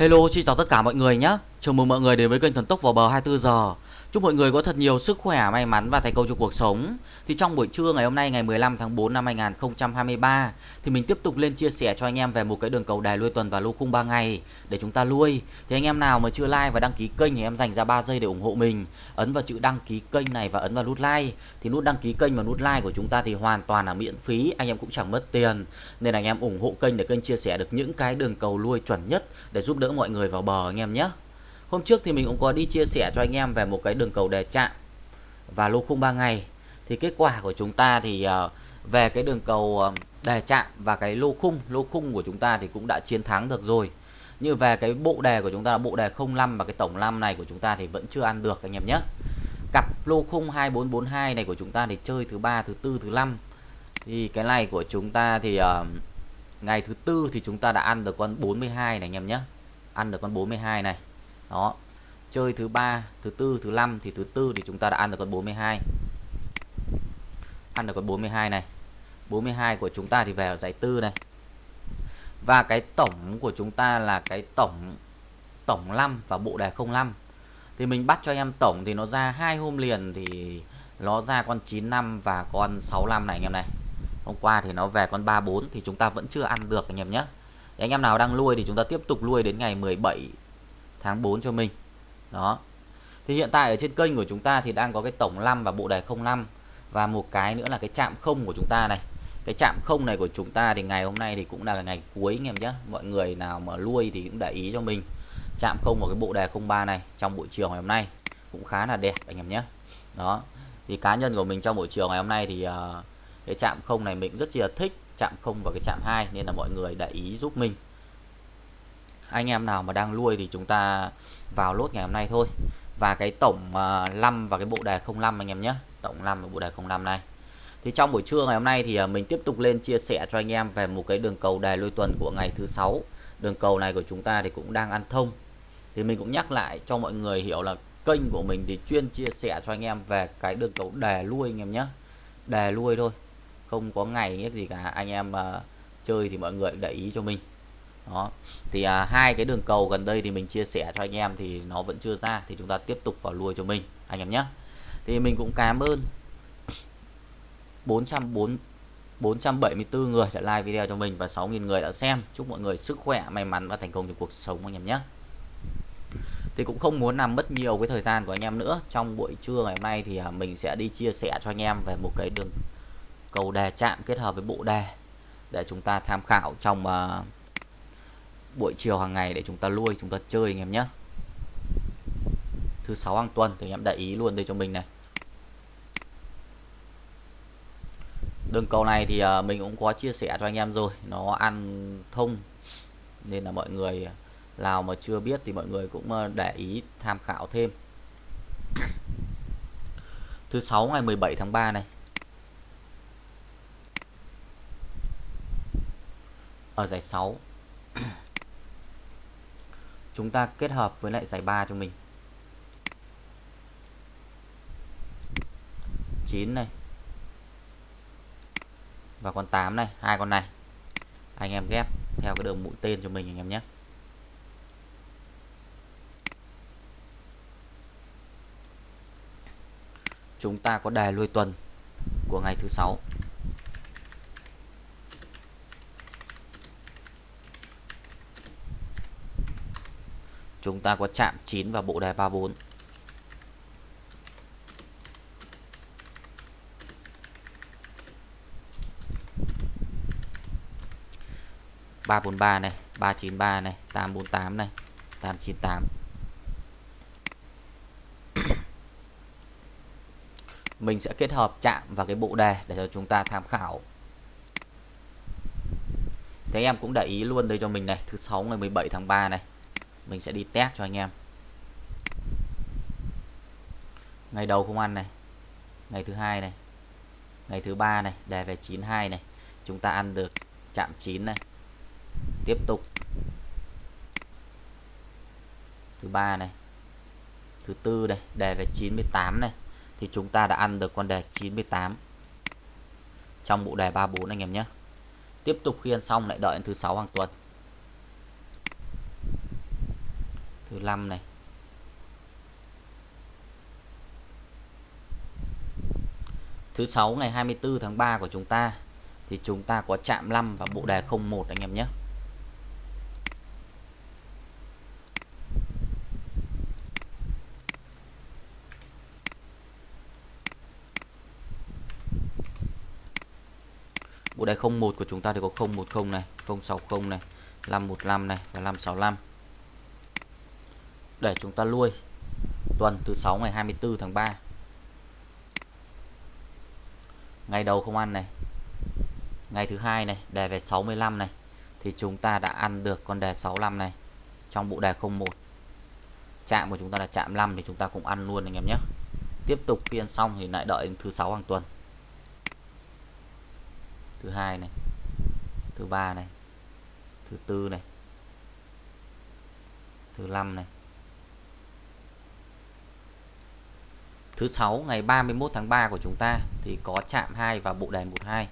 Hello, xin chào tất cả mọi người nhé. Chào mừng mọi người đến với kênh Thần Tốc vào bờ 24 giờ. Chúc mọi người có thật nhiều sức khỏe, may mắn và thành công trong cuộc sống. Thì trong buổi trưa ngày hôm nay ngày 15 tháng 4 năm 2023 thì mình tiếp tục lên chia sẻ cho anh em về một cái đường cầu đài lui tuần và lô khung 3 ngày để chúng ta lui. Thì anh em nào mà chưa like và đăng ký kênh thì em dành ra 3 giây để ủng hộ mình. Ấn vào chữ đăng ký kênh này và ấn vào nút like. Thì nút đăng ký kênh và nút like của chúng ta thì hoàn toàn là miễn phí, anh em cũng chẳng mất tiền. Nên anh em ủng hộ kênh để kênh chia sẻ được những cái đường cầu lui chuẩn nhất để giúp đỡ mọi người vào bờ anh em nhé. Hôm trước thì mình cũng có đi chia sẻ cho anh em về một cái đường cầu đề chạm và lô khung 3 ngày. Thì kết quả của chúng ta thì ờ, về cái đường cầu ờ, đề chạm và cái lô khung, lô khung của chúng ta thì cũng đã chiến thắng được rồi. Như về cái bộ đề của chúng ta là bộ đề 05 và cái tổng 5 này của chúng ta thì vẫn chưa ăn được anh em nhé. Cặp lô khung 2442 này của chúng ta thì chơi thứ ba, thứ tư, thứ năm. Thì cái này của chúng ta thì uh, ngày thứ tư thì chúng ta đã ăn được con 42 này anh em nhé. Ăn được con 42 này đó. Chơi thứ ba, thứ tư, thứ năm thì thứ tư thì chúng ta đã ăn được con 42 ăn được con 42 này. 42 của chúng ta thì về ở giải tư này. Và cái tổng của chúng ta là cái tổng tổng 5 và bộ đề 05 thì mình bắt cho anh em tổng thì nó ra hai hôm liền thì nó ra con 95 và con 65 này anh em này. Hôm qua thì nó về con 34 thì chúng ta vẫn chưa ăn được anh em nhé. Anh em nào đang nuôi thì chúng ta tiếp tục nuôi đến ngày 17 tháng 4 cho mình. Đó. Thì hiện tại ở trên kênh của chúng ta thì đang có cái tổng 5 và bộ đề 05 và một cái nữa là cái chạm không của chúng ta này. Cái chạm không này của chúng ta thì ngày hôm nay thì cũng là ngày cuối anh em nhé. Mọi người nào mà nuôi thì cũng để ý cho mình. Chạm không vào cái bộ đề 03 này trong buổi chiều ngày hôm nay cũng khá là đẹp anh em nhé. Đó. Thì cá nhân của mình trong buổi chiều ngày hôm nay thì uh, cái chạm không này mình rất là thích. Chạm không và cái chạm hai nên là mọi người để ý giúp mình anh em nào mà đang nuôi thì chúng ta vào lốt ngày hôm nay thôi. Và cái tổng à, uh, 5 và cái bộ đề 05 anh em nhé. Tổng 5 và bộ đề 05 này. Thì trong buổi trưa ngày hôm nay thì uh, mình tiếp tục lên chia sẻ cho anh em về một cái đường cầu đề lôi tuần của ngày thứ sáu. Đường cầu này của chúng ta thì cũng đang ăn thông. Thì mình cũng nhắc lại cho mọi người hiểu là kênh của mình thì chuyên chia sẻ cho anh em về cái đường cầu đề lui anh em nhé. Đề lui thôi không có ngày nhất gì cả. Anh em uh, chơi thì mọi người để ý cho mình đó. Thì à, hai cái đường cầu gần đây thì mình chia sẻ cho anh em thì nó vẫn chưa ra thì chúng ta tiếp tục vào lùi cho mình anh em nhé. Thì mình cũng cảm ơn 404 474 người đã like video cho mình và 6.000 người đã xem. Chúc mọi người sức khỏe may mắn và thành công trong cuộc sống anh em nhé. Thì cũng không muốn làm mất nhiều cái thời gian của anh em nữa. Trong buổi trưa ngày hôm nay thì à, mình sẽ đi chia sẻ cho anh em về một cái đường cầu đề chạm kết hợp với bộ đề để chúng ta tham khảo trong uh, buổi chiều hàng ngày để chúng ta nuôi chúng ta chơi anh em nhé. Thứ sáu hàng tuần, thì anh em để ý luôn đây cho mình này. Đường cầu này thì à, mình cũng có chia sẻ cho anh em rồi, nó ăn thông, nên là mọi người nào mà chưa biết thì mọi người cũng à, để ý tham khảo thêm. Thứ sáu ngày 17 tháng 3 này. Ở giải 6 chúng ta kết hợp với lại giải 3 cho mình. 9 này. Và con 8 này, hai con này. Anh em ghép theo cái đường mũi tên cho mình anh em nhé. Chúng ta có đề lui tuần của ngày thứ sáu. Chúng ta có chạm 9 và bộ đề 34 343 này 393 này 848 này 898 mình sẽ kết hợp chạm vào cái bộ đề để cho chúng ta tham khảo. Thế em cũng để ý luôn đây cho mình này, Thứ sáu ngày 17 tháng 3 này mình sẽ đi test cho anh em. Ngày đầu không ăn này. Ngày thứ hai này. Ngày thứ ba này. Đề về 92 này. Chúng ta ăn được chạm 9 này. Tiếp tục. Thứ ba này. Thứ tư này. Đề về 98 này. Thì chúng ta đã ăn được con đề 98 trong bộ đề 34 anh em nhé. Tiếp tục khi ăn xong lại đợi đến thứ sáu hàng tuần. Thứ 5 này. Thứ 6 ngày 24 tháng 3 của chúng ta, thì chúng ta có chạm 5 và bộ đề 01 anh em nhé. Bộ đề 01 của chúng ta thì có 010 này 060 này 515 này và 565 để chúng ta nuôi tuần thứ 6 ngày 24 tháng 3 ngày đầu không ăn này. Ngày thứ hai này, đề về 65 này. Thì chúng ta đã ăn được con đề 65 này trong bộ đề 01 chạm của chúng ta là chạm 5 thì chúng ta cũng ăn luôn anh em nhé. Tiếp tục phiên xong thì lại đợi đến thứ sáu hàng tuần. Thứ hai này, thứ ba này, thứ tư này, thứ năm này. Thứ sáu, ngày 31 tháng 3 của chúng ta thì có chạm 2 và bộ đèn 12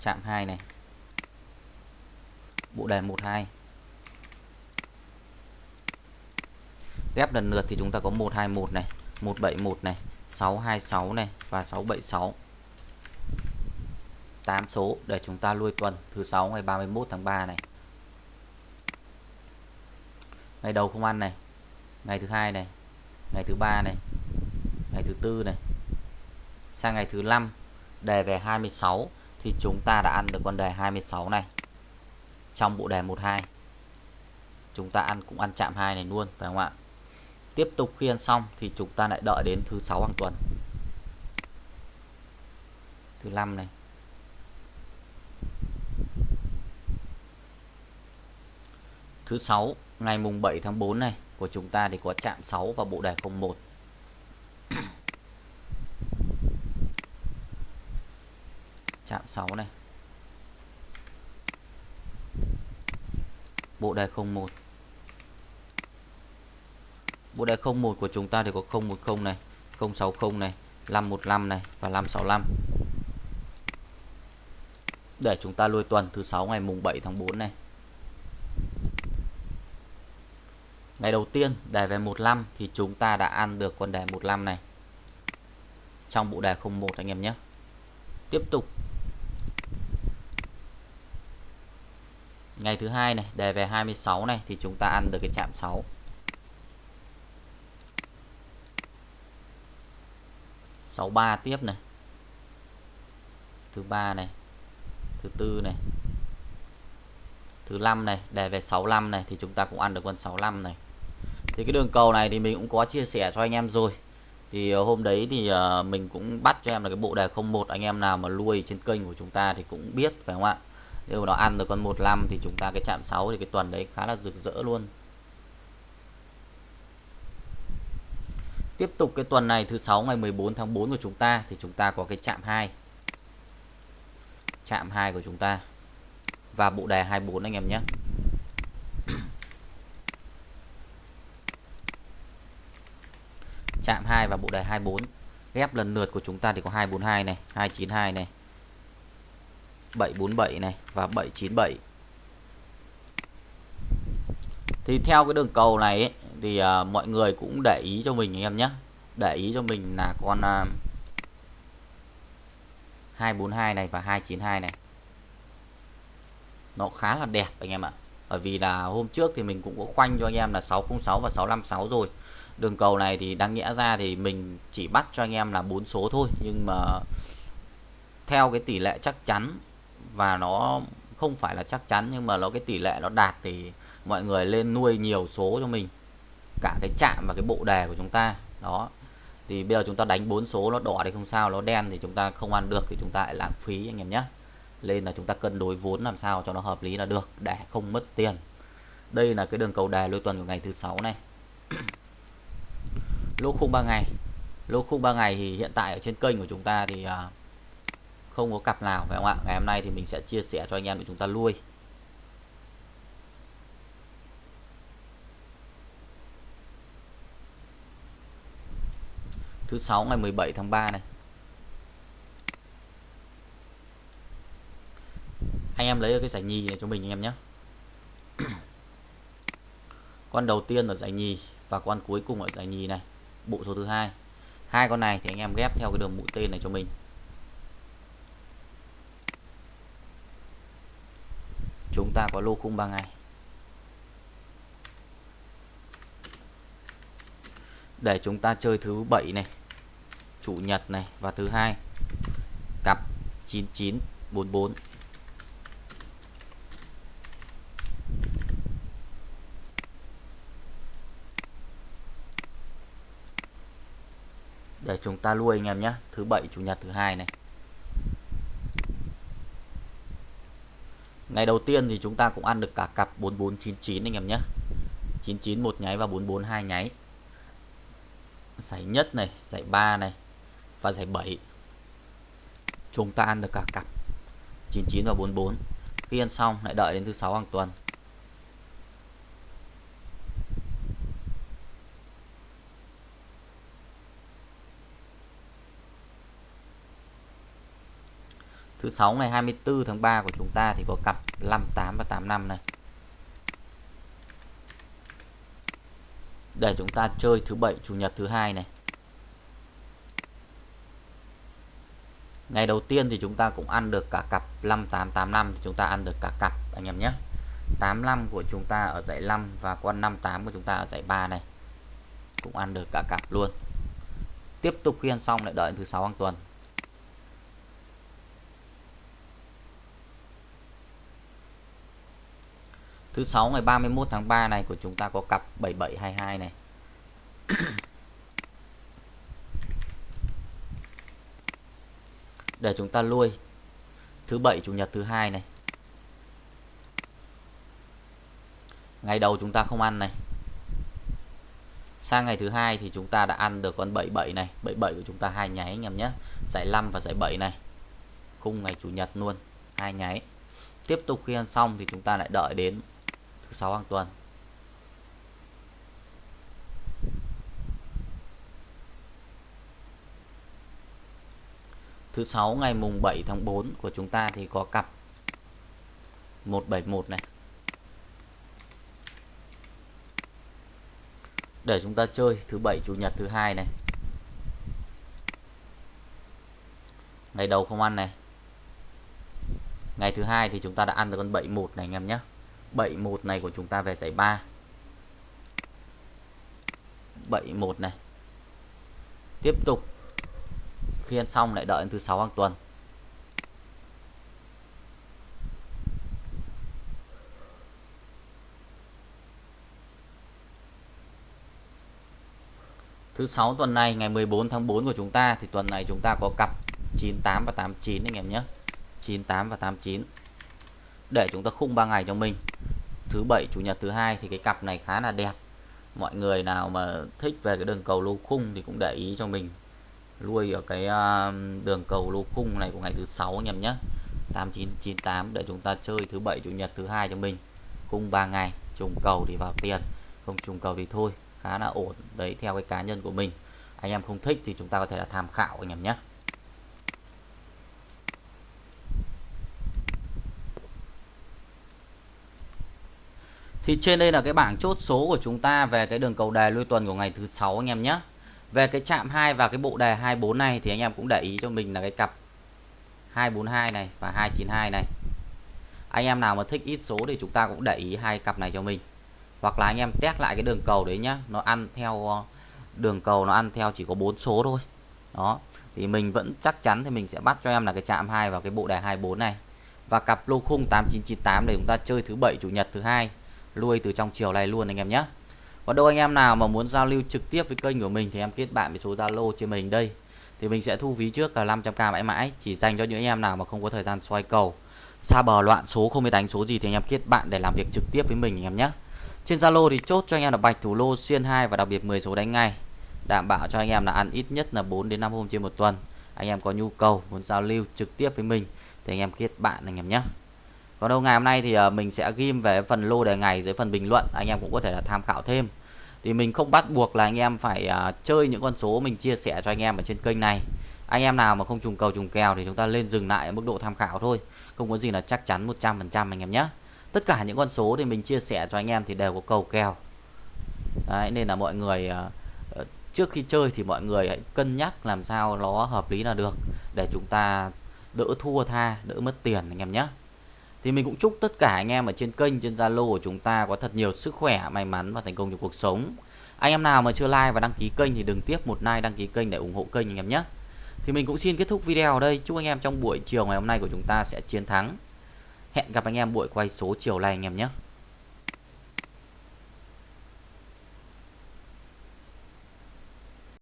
chạm 2 này. Bộ đèn 12 ghép lần lượt thì chúng ta có 121 này 171 này 626 này và 676 8 số để chúng ta lui tuần, thứ 6 ngày 31 tháng 3 này ngày đầu không ăn này. Ngày thứ hai này. Ngày thứ ba này. Ngày thứ tư này. Sang ngày thứ năm, đề về 26 thì chúng ta đã ăn được con đề 26 này. Trong bộ đề 12 chúng ta ăn cũng ăn chạm hai này luôn, phải không ạ? Tiếp tục khi ăn xong thì chúng ta lại đợi đến thứ sáu hàng tuần. Thứ năm này. Thứ sáu ngày mùng 7 tháng 4 này, của chúng ta thì có chạm 6 và bộ đề 01 chạm 6 này. Bộ đề 01 bộ đề 01 của chúng ta thì có 010 này 060 này 515 này và 565 để chúng ta lui tuần thứ 6 ngày mùng 7 tháng 4 này. Ngày đầu tiên đề về 15 thì chúng ta đã ăn được con đề 15 này trong bộ đề 01 anh em nhé. Tiếp tục. Ngày thứ hai này, đề về 26 này thì chúng ta ăn được cái chạm 6. sáu ba tiếp này thứ ba này thứ tư này thứ năm này đề về 65 này thì chúng ta cũng ăn được con 65 này thì cái đường cầu này thì mình cũng có chia sẻ cho anh em rồi. Thì ờ, hôm đấy thì ờ, mình cũng bắt cho em là cái bộ đề 01 anh em nào mà nuôi trên kênh của chúng ta thì cũng biết, phải không ạ? Nếu nó ăn được con 15 thì chúng ta cái chạm 6 thì cái tuần đấy khá là rực rỡ luôn. Tiếp tục cái tuần này, thứ sáu ngày 14 tháng 4 của chúng ta thì chúng ta có cái chạm 2 chạm 2 của chúng ta. Và bộ đề 24 anh em nhé. Chạm 2 và bộ đề 24 ghép lần lượt của chúng ta thì có 242 này 292 này 747 này và 797 thì theo cái đường cầu này ấy, thì à, mọi người cũng để ý cho mình anh em nhé. Để ý cho mình là con à, 242 này và 292 này. Nó khá là đẹp anh em ạ. Bởi vì là hôm trước thì mình cũng có khoanh cho anh em là 606 và 656 rồi đường cầu này thì đáng nghĩa ra thì mình chỉ bắt cho anh em là bốn số thôi. Nhưng mà theo cái tỷ lệ chắc chắn, và nó không phải là chắc chắn, nhưng mà nó cái tỷ lệ nó đạt thì mọi người lên nuôi nhiều số cho mình. Cả cái chạm và cái bộ đề của chúng ta, đó. Thì bây giờ chúng ta đánh bốn số, nó đỏ thì không sao, nó đen thì chúng ta không ăn được thì chúng ta lại lãng phí, anh em nhé lên là chúng ta cân đối vốn làm sao cho nó hợp lý là được, để không mất tiền. Đây là cái đường cầu đề lôi tuần của ngày thứ sáu này lỗ khung 3 ngày. Lỗ khung 3 ngày thì hiện tại ở trên kênh của chúng ta thì à, không có cặp nào, phải không ạ? Ngày hôm nay thì mình sẽ chia sẻ cho anh em để chúng ta nuôi. thứ sáu ngày 17 tháng 3 này. Anh em lấy cái giải nhì này cho mình anh em nhé. Con đầu tiên ở giải nhì và con cuối cùng ở giải nhì này bộ số thứ hai. Hai con này thì anh em ghép theo cái đường mũi tên này cho mình. Chúng ta có lô khung 3 ngày. Để chúng ta chơi thứ bảy này, chủ nhật này và thứ hai. Cặp 9944 để chúng ta lui anh em nhé. Thứ bảy, chủ nhật, thứ hai này. Ngày đầu tiên thì chúng ta cũng ăn được cả cặp 4499 anh em nhé. 99 một nháy và 442 nháy. Giải nhất này, giải 3 này và giải 7 chúng ta ăn được cả cặp 99 và 44 khi ăn xong, lại đợi đến thứ sáu hàng tuần. Thứ sáu ngày 24 tháng 3 của chúng ta thì có cặp 58 và 85 này. Để chúng ta chơi thứ bảy, chủ nhật thứ hai này. Ngày đầu tiên thì chúng ta cũng ăn được cả cặp 5885 thì chúng ta ăn được cả cặp, anh em nhé. 85 của chúng ta ở dãy 5 và con 58 của chúng ta ở dãy 3 này. Cũng ăn được cả cặp luôn. Tiếp tục khi ăn xong lại đợi thứ sáu hàng tuần. Thứ sáu ngày 31 tháng 3 này của chúng ta có cặp 7722 này. Để chúng ta lui thứ bảy chủ nhật thứ hai này. Ngày đầu chúng ta không ăn này. Sang ngày thứ hai thì chúng ta đã ăn được con 77 này, 77 của chúng ta hai nháy anh em nhé. Giải 5 và giải 7 này. Khung ngày chủ nhật luôn, hai nháy. Tiếp tục khi ăn xong thì chúng ta lại đợi đến thứ sáu hàng tuần. Thứ sáu ngày mùng 7 tháng 4 của chúng ta thì có cặp 171 này. Để chúng ta chơi thứ bảy, chủ nhật, thứ hai này. Ngày đầu không ăn này. Ngày thứ hai thì chúng ta đã ăn được con 71 này anh em nhé. 71 này của chúng ta về giải 3 71 này. Tiếp tục. Khi ăn xong lại đợi đến thứ 6 hàng tuần. Thứ 6 tuần này, ngày 14 tháng 4 của chúng ta, thì tuần này chúng ta có cặp 98 và 89 anh em nhé. 98 và 89. Để chúng ta khung 3 ngày cho mình thứ bảy, chủ nhật thứ hai thì cái cặp này khá là đẹp. Mọi người nào mà thích về cái đường cầu lô khung thì cũng để ý cho mình. Lui ở cái ờ, đường cầu lô khung này của ngày thứ sáu anh em nhé. 8998 để chúng ta chơi thứ bảy, chủ nhật thứ hai cho mình. Khung 3 ngày, trùng cầu thì vào tiền, không trùng cầu thì thôi. Khá là ổn. Đấy, theo cái cá nhân của mình. Anh em không thích thì chúng ta có thể là tham khảo anh em nhé. Thì trên đây là cái bảng chốt số của chúng ta về cái đường cầu đề lui tuần của ngày thứ sáu anh em nhé. Về cái chạm 2 và cái bộ đề 24 này thì anh em cũng để ý cho mình là cái cặp 242 này và 292 này. Anh em nào mà thích ít số thì chúng ta cũng để ý hai cặp này cho mình. Hoặc là anh em test lại cái đường cầu đấy nhá, nó ăn theo ờ, đường cầu nó ăn theo chỉ có bốn số thôi. Đó. Thì mình vẫn chắc chắn thì mình sẽ bắt cho em là cái chạm 2 và cái bộ đề 24 này. Và cặp lô khung 8998 để chúng ta chơi thứ bảy chủ nhật thứ hai lui từ trong chiều này luôn anh em nhé. Còn đâu anh em nào mà muốn giao lưu trực tiếp với kênh của mình thì em kết bạn với số Zalo trên mình đây. Thì mình sẽ thu phí trước là 500k mãi mãi, chỉ dành cho những anh em nào mà không có thời gian xoay cầu. Xa bờ loạn số không biết đánh số gì thì anh em kết bạn để làm việc trực tiếp với mình anh em nhé. Trên Zalo thì chốt cho anh em là bạch thủ lô, xuyên 2 và đặc biệt 10 số đánh ngay. Đảm bảo cho anh em là ăn ít nhất là 4 đến 5 hôm trên một tuần. Anh em có nhu cầu muốn giao lưu trực tiếp với mình thì anh em kết bạn anh em nhé còn đâu ngày hôm nay thì ờ, mình sẽ ghim về phần lô đề ngày dưới phần bình luận anh em cũng có thể là tham khảo thêm. Thì mình không bắt buộc là anh em phải ờ, chơi những con số mình chia sẻ cho anh em ở trên kênh này. Anh em nào mà không trùng cầu trùng kèo thì chúng ta lên dừng lại ở mức độ tham khảo thôi. Không có gì là chắc chắn 100% anh em nhé. Tất cả những con số thì mình chia sẻ cho anh em thì đều có cầu kèo. Đấy, nên là mọi người ờ, trước khi chơi thì mọi người hãy cân nhắc làm sao nó hợp lý là được để chúng ta đỡ thua tha đỡ mất tiền anh em nhé thì mình cũng chúc tất cả anh em ở trên kênh, trên Zalo của chúng ta có thật nhiều sức khỏe, may mắn và thành công trong cuộc sống. Anh em nào mà chưa like và đăng ký kênh thì đừng tiếc một like, đăng ký kênh để ủng hộ kênh anh em nhé. Thì mình cũng xin kết thúc video ở đây. Chúc anh em trong buổi chiều ngày hôm nay của chúng ta sẽ chiến thắng. Hẹn gặp anh em buổi quay số chiều nay anh em nhé.